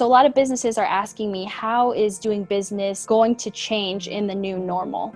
So a lot of businesses are asking me, how is doing business going to change in the new normal?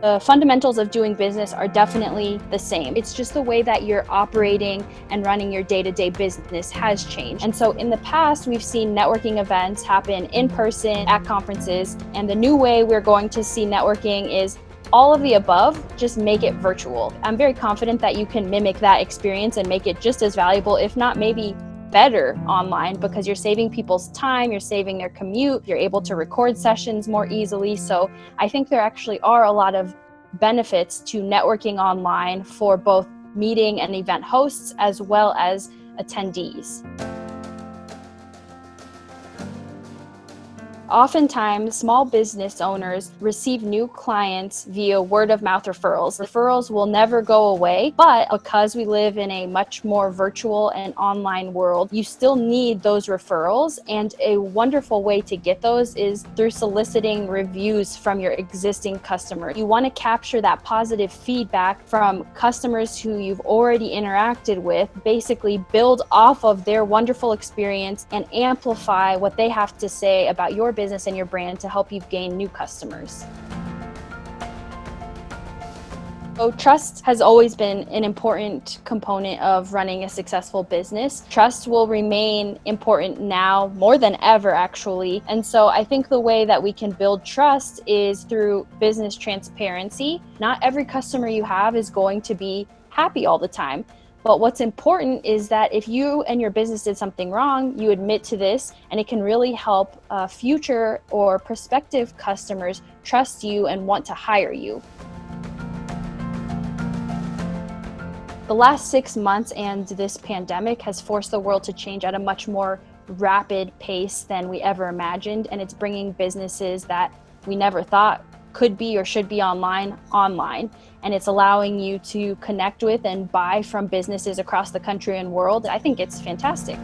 The fundamentals of doing business are definitely the same. It's just the way that you're operating and running your day-to-day -day business has changed. And so in the past, we've seen networking events happen in person at conferences. And the new way we're going to see networking is all of the above, just make it virtual. I'm very confident that you can mimic that experience and make it just as valuable, if not maybe better online because you're saving people's time, you're saving their commute, you're able to record sessions more easily. So I think there actually are a lot of benefits to networking online for both meeting and event hosts as well as attendees. Oftentimes, small business owners receive new clients via word of mouth referrals. Referrals will never go away, but because we live in a much more virtual and online world, you still need those referrals. And a wonderful way to get those is through soliciting reviews from your existing customer. You want to capture that positive feedback from customers who you've already interacted with, basically build off of their wonderful experience and amplify what they have to say about your business business and your brand to help you gain new customers. So trust has always been an important component of running a successful business. Trust will remain important now more than ever, actually. And so I think the way that we can build trust is through business transparency. Not every customer you have is going to be happy all the time. But what's important is that if you and your business did something wrong, you admit to this, and it can really help uh, future or prospective customers trust you and want to hire you. The last six months and this pandemic has forced the world to change at a much more rapid pace than we ever imagined, and it's bringing businesses that we never thought could be or should be online online and it's allowing you to connect with and buy from businesses across the country and world. I think it's fantastic